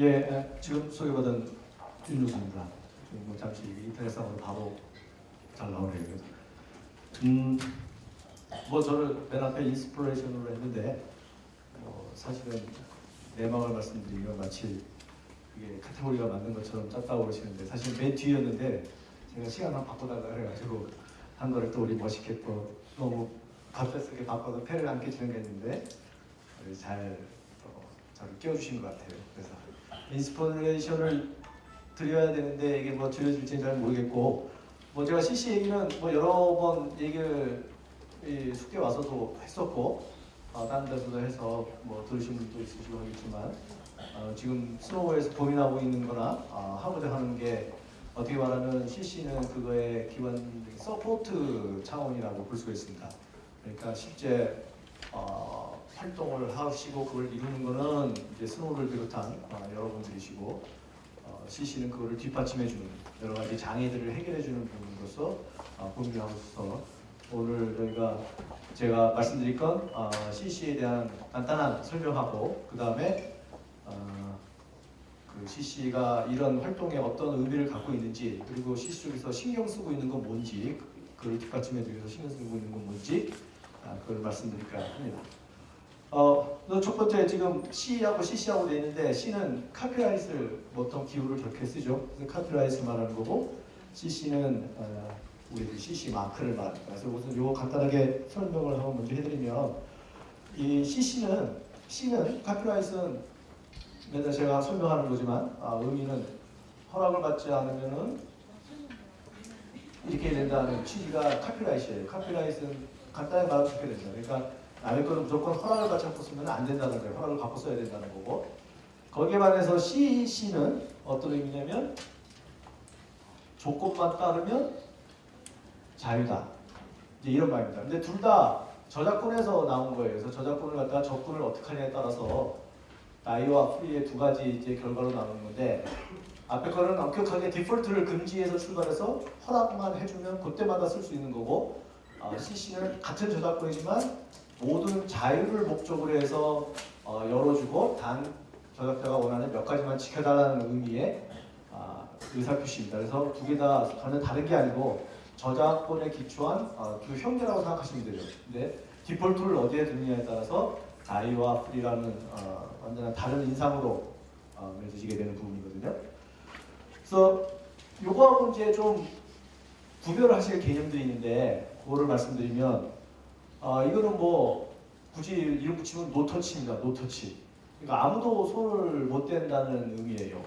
예, 에, 지금 소개받은 윤종수입니다. 지금 뭐 잠시 인터넷상으로 바로 잘 나오네요. 음, 뭐 저를 맨 앞에 inspiration으로 했는데 어, 사실은 내막을 말씀드리면 마치 그게 카테고리가 맞는 것처럼 짰다고 그러시는데 사실 맨 뒤였는데 제가 시간만 바꿔달라 그래가지고 한 거를 또 우리 멋있게 또 너무 갑작스럽게 바꿔서 폐를 안 끼치는 게 있는데 잘 어, 저를 끼워주신 것 같아요. 그래서 inspiration을 드려야 되는데 이게 뭐 드려질지는 잘 모르겠고 뭐 제가 CC 얘기는 뭐 여러 번 얘기를 이 숙대 와서도 했었고 어, 다른 데서도 해서 뭐 들으신 분도 있으시고 하겠지만 어, 지금 스노우에서 고민하고 있는 거나 어, 하고자 하는 게 어떻게 말하면 CC는 그거의 기본적인 support 차원이라고 볼 수가 있습니다. 그러니까 실제 어, 활동을 하시고 그걸 이루는 거는 이제 스노우를 비롯한 어, 여러분들이시고 어, CC는 그거를 뒷받침해주는 여러 가지 장애들을 해결해주는 부분으로서 어, 고민을 하고서 오늘 저희가 제가 말씀드릴 건 어, CC에 대한 간단한 설명하고 그 다음에 어, 그 CC가 이런 활동에 어떤 의미를 갖고 있는지 그리고 CC 쪽에서 신경 쓰고 있는 건 뭔지 그- 그걸 뒷받침해주기 위해서 신경 쓰고 있는 건 뭔지 아, 그걸 말씀드릴까 합니다. 어, 첫 번째 지금 C하고 CC하고 돼 있는데 C는 카피라이트를 보통 기호를 저렇게 쓰죠. 그래서 카피라이트 말하는 거고 CC는 어, 우리 CC 마크를 말합니다. 그래서 우선 요거 간단하게 설명을 한번 먼저 해드리면 이 CC는 C는 카피라이트는 맨날 제가 설명하는 거지만 아, 의미는 허락을 받지 않으면은 이렇게 된다는 취지가 카피라이트예요. 카피라이트는 간단히 말하면 그렇게 된다. 그러니까 남의 거는 무조건 허락을 받지 않고 쓰면 안 된다는 거예요. 허락을 받고 써야 된다는 거고. 거기에 반해서 CC는 어떤 의미냐면 조건만 따르면 자유다. 이제 이런 말입니다. 근데 둘 다 저작권에서 나온 거예요. 그래서 저작권을 갖다가 접근을 어떻게 하냐에 따라서 나이와 프리의 두 가지 이제 결과로 나오는 건데 앞에 거는 엄격하게 디폴트를 금지해서 출발해서 허락만 해주면 그때마다 쓸 수 있는 거고 어, CC는 같은 저작권이지만 모든 자유를 목적으로 해서 어, 열어주고 단 저작자가 원하는 몇 가지만 지켜달라는 의미의 아, 의사표시입니다. 그래서 두 개 다 전혀 다른 게 아니고 저작권에 기초한 어, 그 형태라고 생각하시면 되죠. 근데 디폴트를 어디에 두느냐에 따라서 자유와 free라는 어, 완전한 다른 인상으로 어, 맺으시게 되는 부분이거든요. 그래서 요거하고 이제 좀 구별을 하실 개념들이 있는데 그거를 말씀드리면 아 이거는 뭐 굳이 이름 붙이면 no touch입니다. no touch. 그러니까 아무도 손을 못 댄다는 의미예요.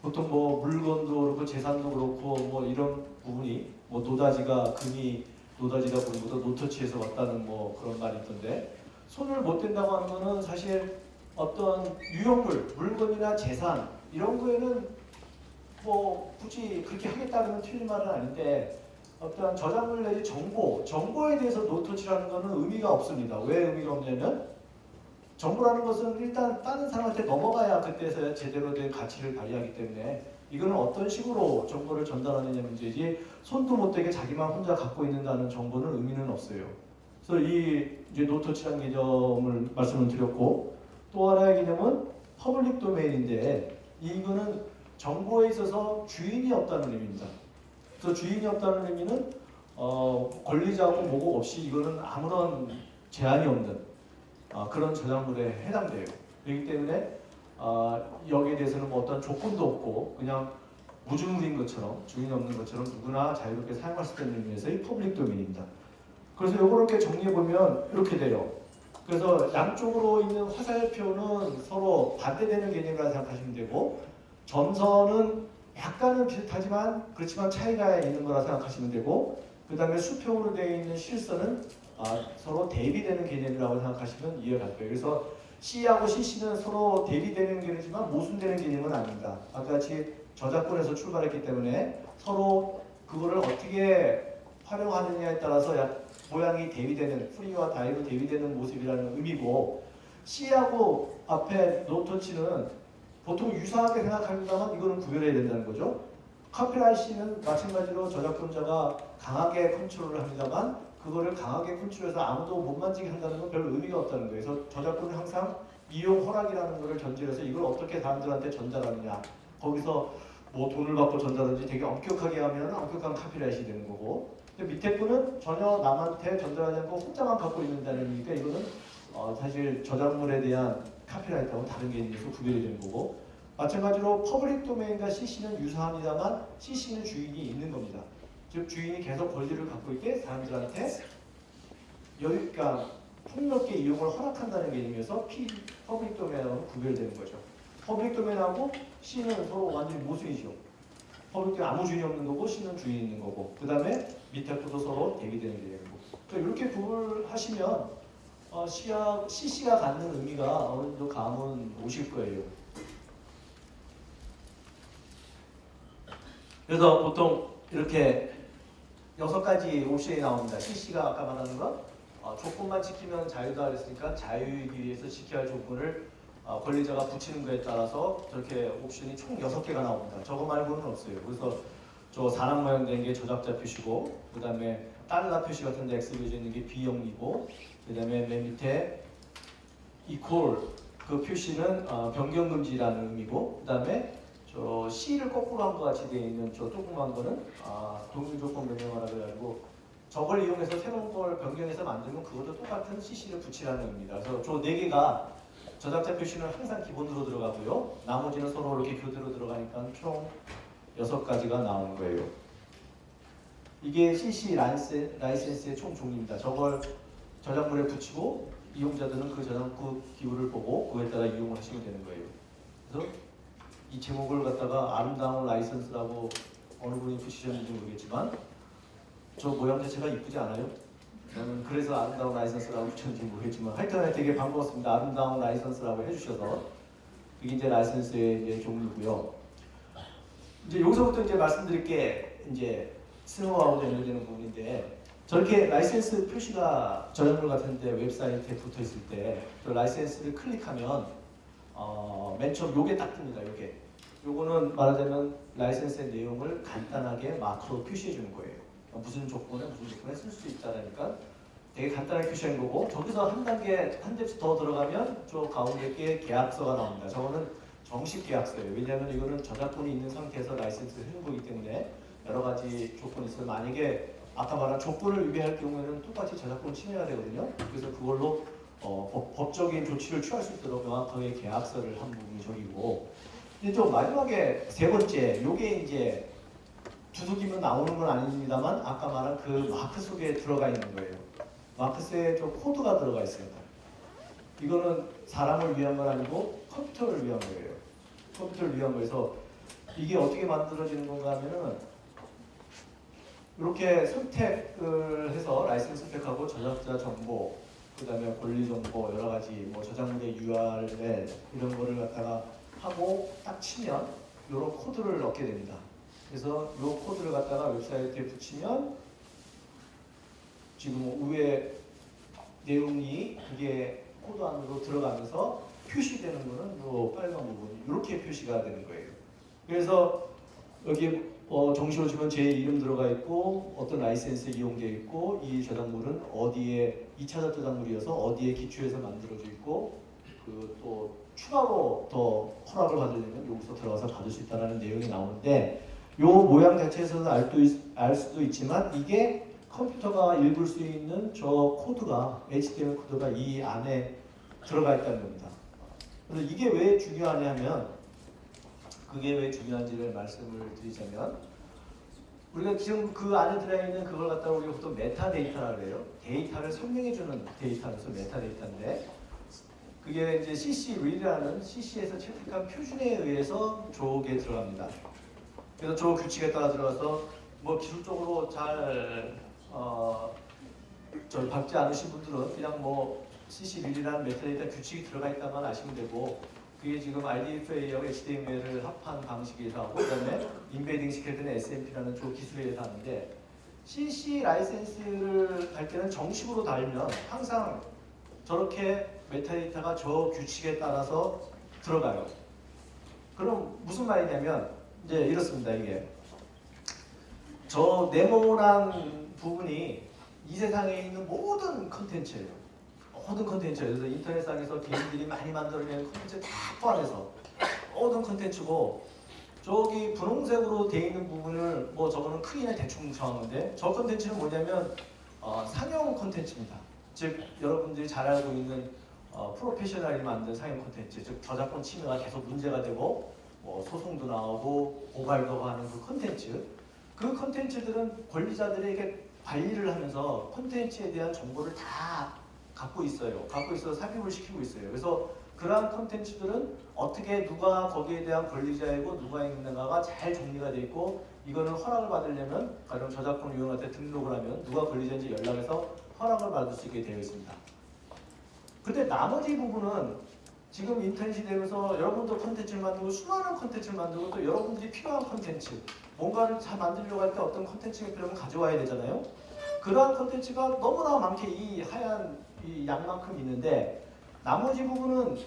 보통 뭐 물건도 그렇고 재산도 그렇고 뭐 이런 부분이 뭐 노다지가 금이 노다지다 것도 노터치에서 왔다는 뭐 그런 말이 있던데 손을 못 댄다고 하는 거는 사실 어떤 유형물, 물건이나 재산 이런 거에는 뭐 굳이 그렇게 하겠다는 건 틀린 말은 아닌데 어떤 저작물 내지 정보, 정보에 대해서 노터치라는 거는 의미가 없습니다. 왜 의미가 없냐면 정보라는 것은 일단 다른 사람한테 넘어가야 그때서야 제대로 된 가치를 발휘하기 때문에 이거는 어떤 식으로 정보를 전달하느냐 문제지 손도 못 대게 자기만 혼자 갖고 있는다는 정보는 의미는 없어요. 그래서 이 이제 no touch라는 개념을 말씀을 드렸고 또 하나의 개념은 public domain인데 이거는 정보에 있어서 주인이 없다는 의미입니다. 그래서 주인이 없다는 의미는 어, 권리자고 뭐고 없이 이거는 아무런 제한이 없는 어, 그런 저작물에 해당돼요. 그렇기 때문에 어, 여기에 대해서는 뭐 어떤 조건도 없고 그냥 무주물인 것처럼 주인이 없는 것처럼 누구나 자유롭게 사용할 수 있는 의미에서의 public domain입니다. 그래서 이렇게 정리해 보면 이렇게 돼요. 그래서 양쪽으로 있는 화살표는 서로 반대되는 개념이라 생각하시면 되고 점선은 약간은 비슷하지만 그렇지만 차이가 있는 거라 생각하시면 되고 그 다음에 수평으로 되어 있는 실선은 아, 서로 대비되는 개념이라고 생각하시면 이해가 갈 거예요. 그래서 C하고 CC는 서로 대비되는 개념이지만 모순되는 개념은 아닙니다. 아까 같이 저작권에서 출발했기 때문에 서로 그거를 어떻게 활용하느냐에 따라서 약 모양이 대비되는 free와 die로 대비되는 모습이라는 의미고 C하고 앞에 no touch는 보통 유사하게 생각합니다만 이거는 구별해야 된다는 거죠. copyright는 마찬가지로 저작권자가 강하게 컨트롤을 합니다만 그거를 강하게 컨트롤해서 아무도 못 만지게 한다는 건별 의미가 없다는 거예요. 그래서 저작권은 항상 이용 허락이라는 것을 전제로 해서 이걸 어떻게 사람들한테 전달하느냐. 거기서 뭐 돈을 받고 전달하든지 되게 엄격하게 하면 엄격한 copyright이 되는 거고 근데 밑에 거는 전혀 남한테 전달하지 않고 혼자만 갖고 있는다는 얘기니까 이거는 어, 사실 저작물에 대한 copyright하고 다른 개념에서 구별이 되는 거고 마찬가지로 public domain과 CC는 유사합니다만 CC는 주인이 있는 겁니다. 즉 주인이 계속 권리를 갖고 있게 사람들한테 여유, 그러니까 폭넓게 이용을 허락한다는 개념에서 P, public domain하고 구별되는 거죠. 퍼블릭 도메인하고 C는 서로 완전히 모순이죠. public domain 아무 주인이 없는 거고 C는 주인이 있는 거고 그 다음에 밑에 것도 서로 대비되는 개념이고 그러니까 이렇게 구분하시면 어, C가, CC가 갖는 의미가 어느 정도 감은 오실 거예요. 그래서 보통 이렇게 여섯 가지 옵션이 나옵니다. CC가 아까 말하는 거 어, 조건만 지키면 자유다 그랬으니까 자유이기 위해서 지켜야 할 조건을 어, 권리자가 붙이는 거에 따라서 저렇게 옵션이 총 여섯 개가 나옵니다. 저거 말고는 없어요. 그래서 저 사람 모양 된게 저작자 표시고 그 다음에 달러 표시 같은 데 X 그려져 있는 게 비영리고 그 다음에 맨 밑에 equal 그 표시는 어, 변경 금지라는 의미고 그 다음에 저 C를 거꾸로 한 것 같이 되어 있는 저 조그만 거는 아, 동일 조건 변경하라 그래가지고 저걸 이용해서 새로운 걸 변경해서 만들면 그것도 똑같은 CC를 붙이라는 의미입니다. 그래서 저 네 개가 저작자 표시는 항상 기본으로 들어가고요. 나머지는 서로 이렇게 교대로 들어가니까 총 여섯 가지가 나오는 거예요. 이게 CC 라이센, 라이센스의 총 종류입니다. 저걸 저작물에 붙이고 이용자들은 그 저작물 기호를 보고 그에 따라 이용을 하시면 되는 거예요. 그래서 이 제목을 갖다가 아름다운 라이선스라고 어느 분이 붙이셨는지 모르겠지만 저 모양 자체가 이쁘지 않아요? 저는 그래서 아름다운 라이선스라고 붙였는지 모르겠지만 하여튼 되게 반가웠습니다. 아름다운 라이선스라고 해주셔서 이게 이제 라이선스의 이제 종류고요. 이제 여기서부터 이제 말씀드릴 게 이제 스노우하고 연결되는 부분인데 저렇게 라이센스 표시가 저작물 같은데 웹사이트에 붙어 있을 때저 라이센스를 클릭하면 어, 맨 처음 요게 딱 뜹니다. 요게 요거는 말하자면 라이센스의 내용을 간단하게 마크로 표시해 주는 거예요. 무슨 조건에 무슨 조건에 쓸 수 있다라니까 되게 간단하게 표시한 거고 저기서 한 단계 한 depth 더 들어가면 저 가운데 게 계약서가 나옵니다. 저거는 정식 계약서예요. 왜냐하면 이거는 저작권이 있는 상태에서 라이센스를 해는 거기 때문에 여러 가지 조건이 있어요. 만약에 아까 말한 조건을 위배할 경우에는 똑같이 저작권 침해가 되거든요. 그래서 그걸로 어, 법, 법적인 조치를 취할 수 있도록 명확하게 계약서를 한 부분이 저기고 이제 좀 마지막에 세 번째 요게 이제 두둑이면 나오는 건 아닙니다만 아까 말한 그 마크 속에 들어가 있는 거예요. 마크스에 좀 코드가 들어가 있어요. 이거는 사람을 위한 건 아니고 컴퓨터를 위한 거예요. 컴퓨터를 위한 거에서 이게 어떻게 만들어지는 건가 하면은 이렇게 선택을 해서 라이센스 선택하고 저작자 정보, 그 다음에 권리 정보, 여러 가지 뭐 저작물의 URL 이런 거를 갖다가 하고 딱 치면 이런 코드를 넣게 됩니다. 그래서 이 코드를 갖다가 웹사이트에 붙이면 지금 위에 내용이 그게 코드 안으로 들어가면서 표시되는 거는 이 빨간 부분이 이렇게 표시가 되는 거예요. 그래서 여기 어, 정시로 치면 제 이름 들어가 있고 어떤 라이센스에 이용되어 있고 이 저작물은 어디에 2차 저작물이어서 어디에 기초해서 만들어져 있고 그 또 추가로 더 허락을 받으려면 여기서 들어가서 받을 수 있다는 내용이 나오는데 요 모양 자체에서는 알, 알 수도 있지만 이게 컴퓨터가 읽을 수 있는 저 코드가 HTML 코드가 이 안에 들어가 있다는 겁니다. 그래서 이게 왜 중요하냐면 그게 왜 중요한지를 말씀을 드리자면 우리가 지금 그 안에 들어있는 그걸 갖다가 우리가 보통 메타데이터라 그래요. 데이터를 설명해주는 데이터로서 메타데이터인데 그게 이제 ccREL이라는 CC에서 채택한 표준에 의해서 조에 들어갑니다. 그래서 조 규칙에 따라 들어가서 뭐 기술적으로 잘 어, 저 밟지 않으신 분들은 그냥 뭐 ccREL이라는 메타데이터 규칙이 들어가 있다만 아시면 되고 그게 지금 RDFa하고 HTML을 합한 방식에서 하고 그다음에 embedding 때는 XMP라는 조 기술에 의해서 하는데 CC 라이센스를 할 때는 정식으로 달면 항상 저렇게 메타데이터가 저 규칙에 따라서 들어가요. 그럼 무슨 말이냐면 이제 이렇습니다 이게 저 네모란 부분이 이 세상에 있는 모든 컨텐츠예요. 모든 컨텐츠 그래서 인터넷상에서 개인들이 많이 만들어낸 컨텐츠 다 포함해서 모든 컨텐츠고 저기 분홍색으로 돼 있는 부분을 뭐 저거는 크기는 대충 정하는데 저 컨텐츠는 뭐냐면 어, 상용 컨텐츠입니다. 즉 여러분들이 잘 알고 있는 어, 프로페셔널이 만든 상용 콘텐츠, 즉 저작권 침해가 계속 문제가 되고 뭐 소송도 나오고 고발도 하는 그 콘텐츠, 그 콘텐츠들은 권리자들에게 관리를 하면서 콘텐츠에 대한 정보를 다 갖고 있어요. 갖고 있어서 삽입을 시키고 있어요. 그래서 그러한 콘텐츠들은 어떻게 누가 거기에 대한 권리자이고 누가 있는가가 잘 정리가 돼 있고 이거는 허락을 받으려면 가령 저작권 유형한테 등록을 하면 누가 권리자인지 연락해서 허락을 받을 수 있게 되어 있습니다. 근데 나머지 부분은 지금 인터넷이 되면서 여러분도 콘텐츠를 만들고 수많은 콘텐츠를 만들고 또 여러분들이 필요한 콘텐츠 뭔가를 잘 만들려고 할 때 어떤 콘텐츠가 필요하면 가져와야 되잖아요. 그러한 콘텐츠가 너무나 많게 이 하얀 이 양만큼 있는데 나머지 부분은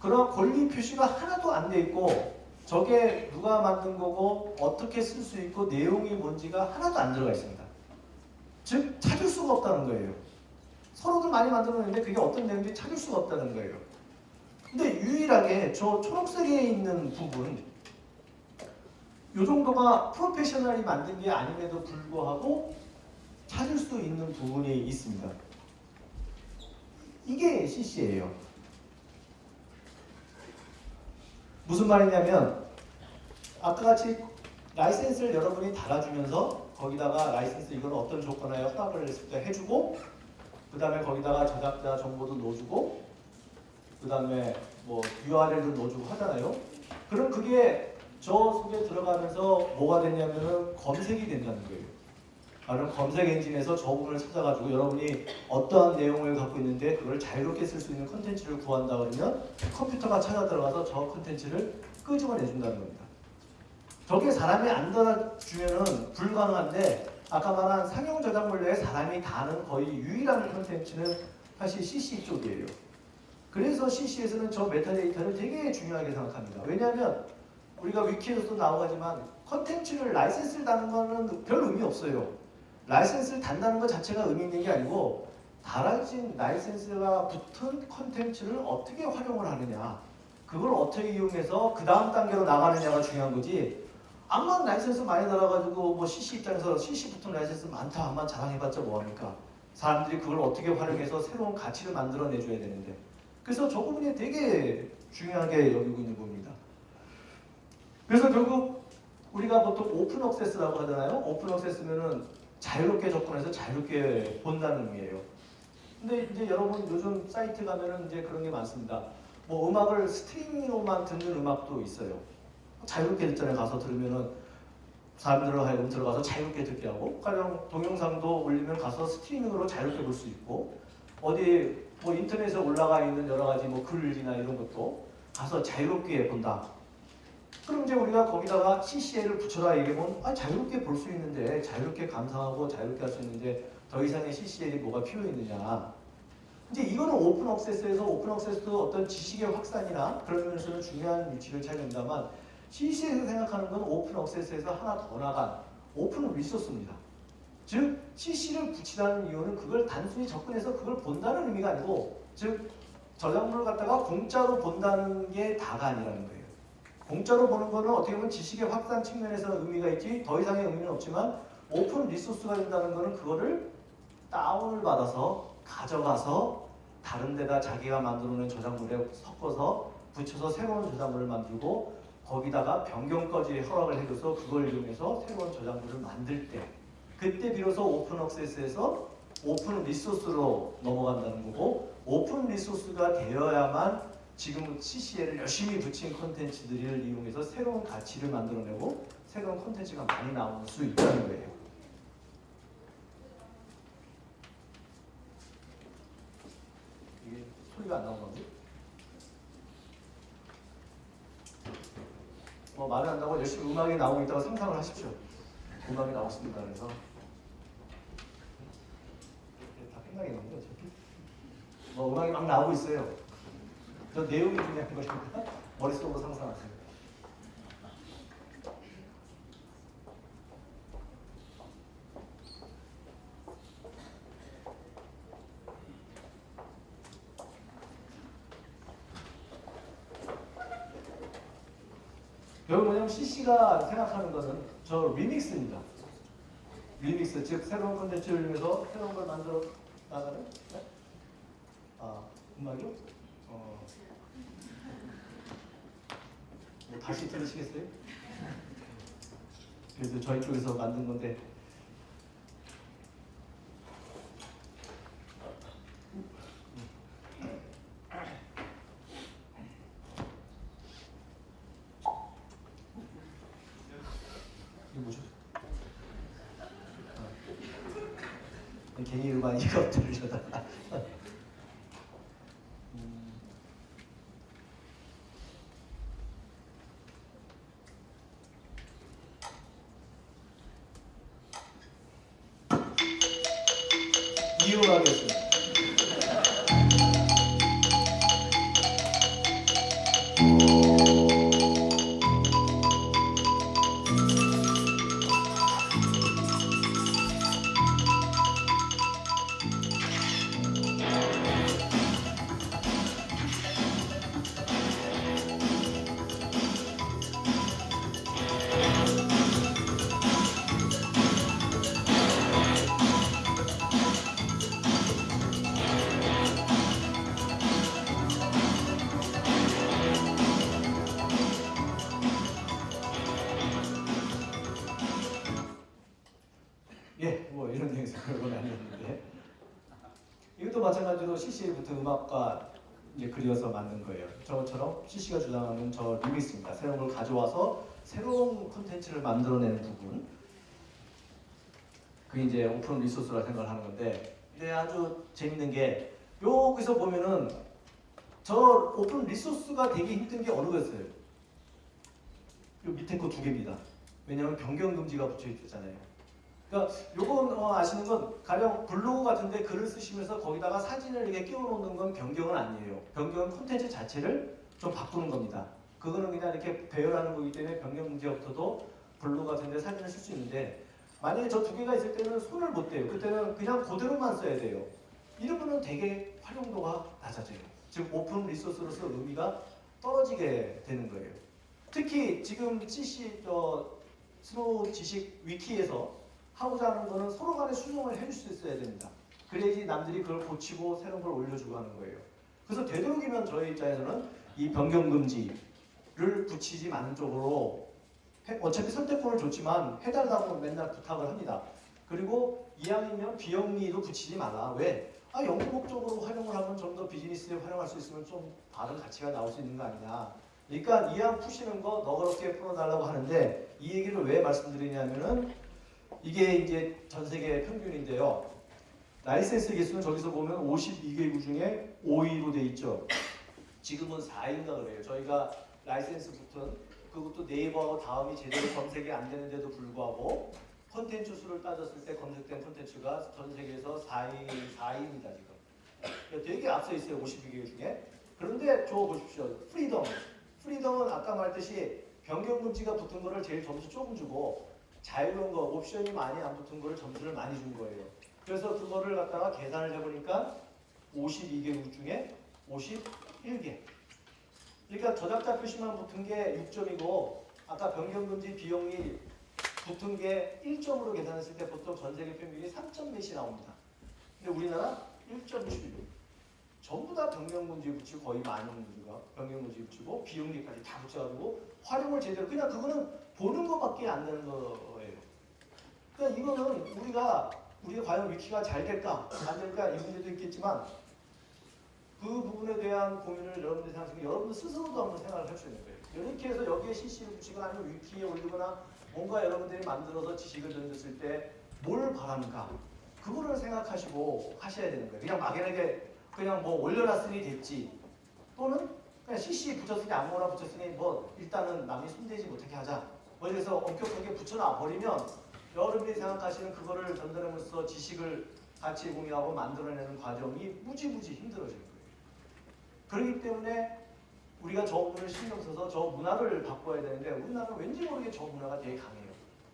그런 권리 표시가 하나도 안 돼 있고 저게 누가 만든 거고 어떻게 쓸 수 있고 내용이 뭔지가 하나도 안 들어가 있습니다. 즉 찾을 수가 없다는 거예요. 서로들 많이 만들어냈는데 그게 어떤 내용인지 찾을 수가 없다는 거예요. 근데 유일하게 저 초록색에 있는 부분 이 정도가 프로페셔널이 만든 게 아님에도 불구하고 찾을 수 있는 부분이 있습니다. 이게 CC예요. 무슨 말이냐면 아까 같이 라이센스를 여러분이 달아주면서 거기다가 라이센스 이걸 어떤 조건하에 허락을 했을 때 해주고 그 다음에 거기다가 저작자 정보도 넣어주고 그 다음에 뭐 URL도 넣어주고 하잖아요. 그럼 그게 저 속에 들어가면서 뭐가 됐냐면은 검색이 된다는 거예요. 아, 그럼 검색 엔진에서 저 부분을 찾아가지고 여러분이 어떠한 내용을 갖고 있는데 그걸 자유롭게 쓸 수 있는 컨텐츠를 구한다 그러면 컴퓨터가 찾아 들어가서 저 컨텐츠를 끄집어내 준다는 겁니다. 저게 사람이 안 달아주면은 불가능한데 아까 말한 상용 저작물레에 사람이 다는 거의 유일한 컨텐츠는 사실 CC 쪽이에요. 그래서 CC에서는 저 메타데이터를 되게 중요하게 생각합니다. 왜냐하면 우리가 위키에서도 나오지만 컨텐츠를 라이센스를 다는 거는 별 의미 없어요. 라이센스를 단다는 것 자체가 의미 있는 게 아니고 달아진 라이센스가 붙은 컨텐츠를 어떻게 활용을 하느냐. 그걸 어떻게 이용해서 그 다음 단계로 나가느냐가 중요한 거지. 암만 라이센스 많이 달아가지고 뭐 CC 입장에서 CC 붙은 라이센스 많다. 암만 자랑해봤자 뭐합니까? 사람들이 그걸 어떻게 활용해서 새로운 가치를 만들어내줘야 되는데. 그래서 저 부분이 되게 중요하게 여기고 있는 부분입니다. 그래서 결국 우리가 보통 open access라고 하잖아요. open access면은 자유롭게 접근해서 자유롭게 본다는 의미예요. 근데 이제 여러분 요즘 사이트 가면은 이제 그런 게 많습니다. 뭐 음악을 스트리밍으로만 듣는 음악도 있어요. 자유롭게 듣전에 가서 들으면은 사람들을 하여금 들어가서 자유롭게 듣게 하고 가령 동영상도 올리면 가서 스트리밍으로 자유롭게 볼 수 있고 어디 뭐 인터넷에 올라가 있는 여러 가지 뭐 글이나 이런 것도 가서 자유롭게 본다. 그럼 이제 우리가 거기다가 CCL을 붙여라 얘기하면 아, 자유롭게 볼 수 있는데 자유롭게 감상하고 자유롭게 할 수 있는데 더 이상의 CCL이 뭐가 필요 있느냐 이제 이거는 open access에서 open access도 어떤 지식의 확산이나 그런 면에서는 중요한 위치를 차지합니다만 CC에서 생각하는 건 open access에서 하나 더 나간 open resource입니다. 즉 CC를 붙이라는 이유는 그걸 단순히 접근해서 그걸 본다는 의미가 아니고 즉 저작물을 갖다가 공짜로 본다는 게 다가 아니라는 거예요. 공짜로 보는 거는 어떻게 보면 지식의 확산 측면에서 의미가 있지 더 이상의 의미는 없지만 open resource가 된다는 거는 그거를 다운을 받아서 가져가서 다른 데다 자기가 만들어낸 저작물에 섞어서 붙여서 새로운 저작물을 만들고 거기다가 변경까지 허락을 해줘서 그걸 이용해서 새로운 저작물을 만들 때 그때 비로소 open access에서 open resource로 넘어간다는 거고 open resource가 되어야만 지금 CCL을 열심히 붙인 콘텐츠들을 이용해서 새로운 가치를 만들어내고 새로운 콘텐츠가 많이 나올 수 있다는 거예요. 이게 소리가 안 나오는 건지? 뭐 말을 한다고 열심히 음악이 나오고 있다고 상상을 하십시오. 음악이 나왔습니다. 그래서 다 생각이 나는데 어차피 뭐 음악이 막 나오고 있어요. 그 내용이 중요한 거니까 머릿속으로 상상하세요. 여기 뭐냐면 CC가 생각하는 것은 저 리믹스입니다. 리믹스, 즉 새로운 컨텐츠를 위해서 새로운 걸 만들어 나가는 네? 아, 음악이요? 뭐 다시 들으시겠어요? 그래도 저희 쪽에서 만든 건데 이거 뭐죠? 아. 괜히 음악 이거 들으려다 CC 붙은 음악과 이제 그려서 만든 거예요. 저처럼 CC가 주장하는 저 remix입니다. 새로운 걸 가져와서 새로운 콘텐츠를 만들어내는 부분. 그게 이제 open resource라 생각을 하는 건데, 근데 아주 재밌는 게 여기서 보면은 저 open resource가 되게 힘든 게 어느 거였어요? 요 밑에 거 두 개입니다. 왜냐하면 변경 금지가 붙여 있잖아요. 그러니까 요건 어, 아시는 건 가령 블로그 같은데 글을 쓰시면서 거기다가 사진을 이렇게 끼워놓는 건 변경은 아니에요. 변경은 콘텐츠 자체를 좀 바꾸는 겁니다. 그거는 그냥 이렇게 배열하는 거기 때문에 변경 문제부터도 블로그 같은데 사진을 쓸 수 있는데 만약에 저 두 개가 있을 때는 손을 못 대요. 그때는 그냥 그대로만 써야 돼요. 이러면은 되게 활용도가 낮아져요. 즉 오픈 리소스로서 의미가 떨어지게 되는 거예요. 특히 지금 CC 저 스노우 지식 위키에서 하고자 하는 거는 서로 간에 수정을 해줄 수 있어야 됩니다. 그래야지 남들이 그걸 고치고 새로운 걸 올려주고 하는 거예요. 그래서 되도록이면 저희 입장에서는 이 변경 금지를 붙이지 않은 쪽으로 해- 어차피 선택권을 줬지만 해달라고 맨날 부탁을 합니다. 그리고 이왕이면 비영리도 붙이지 마라. 왜? 아 연구 목적으로 활용을 하면 좀 더 비즈니스에 활용할 수 있으면 좀 다른 가치가 나올 수 있는 거 아니냐. 그러니까 이왕 푸시는 거 너그럽게 풀어달라고 하는데 이 얘기를 왜 말씀드리냐면은 이게 이제 전 세계 평균인데요. 라이센스 개수는 저기서 보면 52개국 중에 5위로 돼 있죠. 지금은 4위인가 그래요. 저희가 라이센스 붙은 그것도 네이버하고 다음이 제대로 검색이 안 되는데도 불구하고 콘텐츠 수를 따졌을 때 검색된 콘텐츠가 전 세계에서 4위, 4위입니다 지금. 그러니까 되게 앞서 있어요 52개 중에. 그런데 저 보십시오. Freedom. Freedom은 아까 말했듯이 변경 금지가 붙은 거를 제일 점수 조금 주고 자유로운 거 옵션이 많이 안 붙은 거를 점수를 많이 준 거예요. 그래서 그거를 갖다가 계산을 해보니까 52개국 중에 51개. 그러니까 저작자 표시만 붙은 게 6점이고 아까 변경금지 비영리 붙은 게 1점으로 계산했을 때 보통 전 세계 평균이 3점 몇이 나옵니다. 근데 우리나라 1.7. 전부 다 변경금지 붙이고 거의 많은 문제가 변경금지 붙이고 비용기까지 다 붙여가지고 활용을 제대로 그냥 그거는 보는 것밖에 안 되는 거예요. 그러니까 이거는 우리가 우리가 과연 위키가 잘 될까 안 될까 이 문제도 있겠지만 그 부분에 대한 고민을 여러분들이 생각하시면 여러분들 스스로도 한번 생각을 할 수 있는 거예요. 이렇게 해서 여기에 CC를 붙이거나 아니면 위키에 올리거나 뭔가 여러분들이 만들어서 지식을 던졌을 때 뭘 바라는가 그거를 생각하시고 하셔야 되는 거예요. 그냥 막연하게 그냥 뭐 올려놨으니 됐지 또는 그냥 CC 붙였으니 아무거나 붙였으니 뭐 일단은 남이 손대지 못하게 하자 뭐 이래서 엄격하게 붙여놔 버리면 여러분들이 생각하시는 그거를 전달하면서 지식을 같이 공유하고 만들어내는 과정이 무지무지 힘들어질 거예요. 그렇기 때문에 우리가 저 부분을 신경 써서 저 문화를 바꿔야 되는데 우리나라는 왠지 모르게 저 문화가 되게 강해요.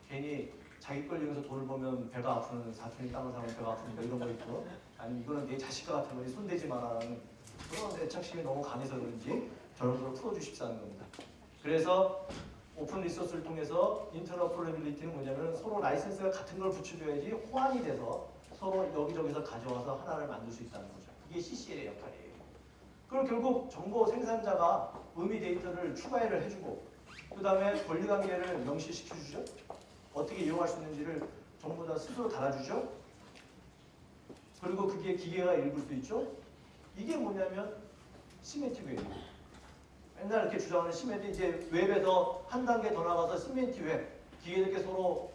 괜히 자기 걸 이용해서 돈을 벌면 배가 아프는 사촌이 땅을 사면 배가 아프니까 이런 거 있고 아니면 이거는 내 자식과 같은 거니 손대지 마라는 그런 애착심이 너무 강해서 그런지 저런 걸 풀어주십사는 겁니다. 그래서 open resource를 통해서 interoperability는 뭐냐면 서로 라이센스가 같은 걸 붙여줘야지 호환이 돼서 서로 여기저기서 가져와서 하나를 만들 수 있다는 거죠. 그게 CCL의 역할이에요. 그럼 결국 정보 생산자가 의미 데이터를 추가를 해주고 그 다음에 권리관계를 명시시켜주죠. 어떻게 이용할 수 있는지를 전부 다 스스로 달아주죠. 그리고 그게 기계가 읽을 수 있죠. 이게 뭐냐면 semantic web이에요. 맨날 이렇게 주장하는 semantic 이제 웹에서 한 단계 더 나가서 semantic web 기계들께 서로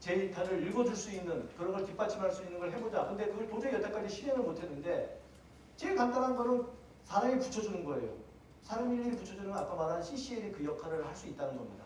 데이터를 읽어줄 수 있는 그런 걸 뒷받침할 수 있는 걸 해보자. 근데 그걸 도저히 여태까지 실행을 못했는데 제일 간단한 거는 사람이 붙여주는 거예요. 사람이 일일이 붙여주는 건 아까 말한 CCL이 그 역할을 할 수 있다는 겁니다.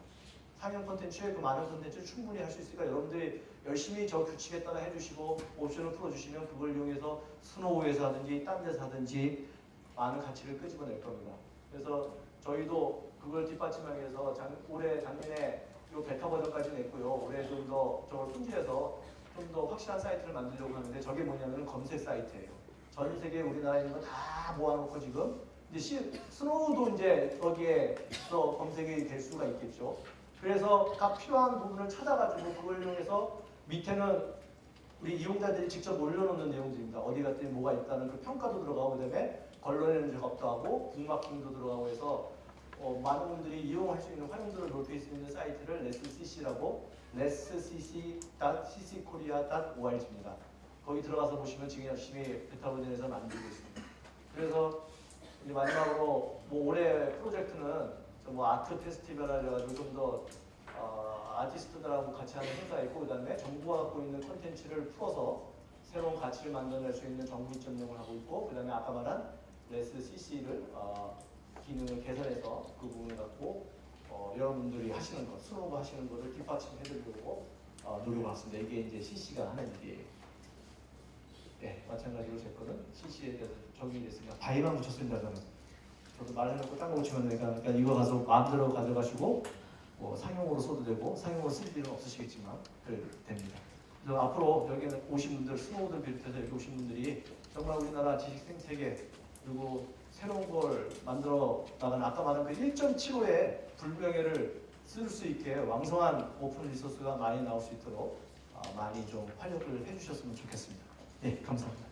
상용 콘텐츠에 그 많은 콘텐츠를 충분히 할 수 있으니까 여러분들이 열심히 저 규칙에 따라 해주시고 옵션을 풀어주시면 그걸 이용해서 스노우에서 하든지 딴 데서 하든지 많은 가치를 끄집어낼 겁니다. 그래서 저희도 그걸 뒷받침하기 위해서 작, 올해 작년에 요 베타 버전까지 냈고요. 올해 좀 더 저걸 품질해서 좀 더 확실한 사이트를 만들려고 하는데 저게 뭐냐면 검색 사이트예요. 전 세계 우리나라에 있는 거 다 모아놓고 지금 이제 시, 스노우도 이제 거기에서 검색이 될 수가 있겠죠. 그래서 각 필요한 부분을 찾아가지고 그걸 이용해서 밑에는 우리 이용자들이 직접 올려놓는 내용들입니다. 어디 갔더니 뭐가 있다는 그 평가도 들어가고 그다음에 걸러내는 작업도 하고 북마킹도 들어가고 해서 어, 많은 분들이 이용할 수 있는 활용도를 높일 수 있는 사이트를 lesscc라고 lesscc.cckorea.org입니다. 거기 들어가서 보시면 지금 열심히 베타 버전에서 만들고 있습니다. 그래서 이제 마지막으로 뭐 올해 프로젝트는 저뭐 아트 페스티벌 해가지고 좀더 어, 아티스트들하고 같이 하는 행사 있고 그 다음에 정부가 갖고 있는 콘텐츠를 풀어서 새로운 가치를 만들어낼 수 있는 정부 전용을 하고 있고 그 다음에 아까 말한 Let's CC를 어, 기능을 개선해서 그 부분을 갖고 어, 여러분들이 하시는 것, 스노우가 하시는 것을 뒷받침해드리려고 어, 노력을 했습니다. 이게 이제 CC가 하는 일이에요. 네, 마찬가지로 제 거는 CC에 대해서 적용이 됐으니까 BY만 붙였습니다. 저는. 저도 말해놓고 딴거 붙이면 되니까 그러니까 이거 가서 마음대로 가져가시고 뭐 상용으로 써도 되고 상용으로 쓸 일은 없으시겠지만 그래도 됩니다. 그래서 앞으로 여기는 오신 분들, 스노우들 비롯해서 여기 오신 분들이 정말 우리나라 지식 생태계 그리고 새로운 걸 만들어 나가는 아까 말한 그 1.75의 불명예를 씻을 수 있게 왕성한 open resource가 많이 나올 수 있도록 아, 많이 좀 활력을 해주셨으면 좋겠습니다. 네, 감사합니다.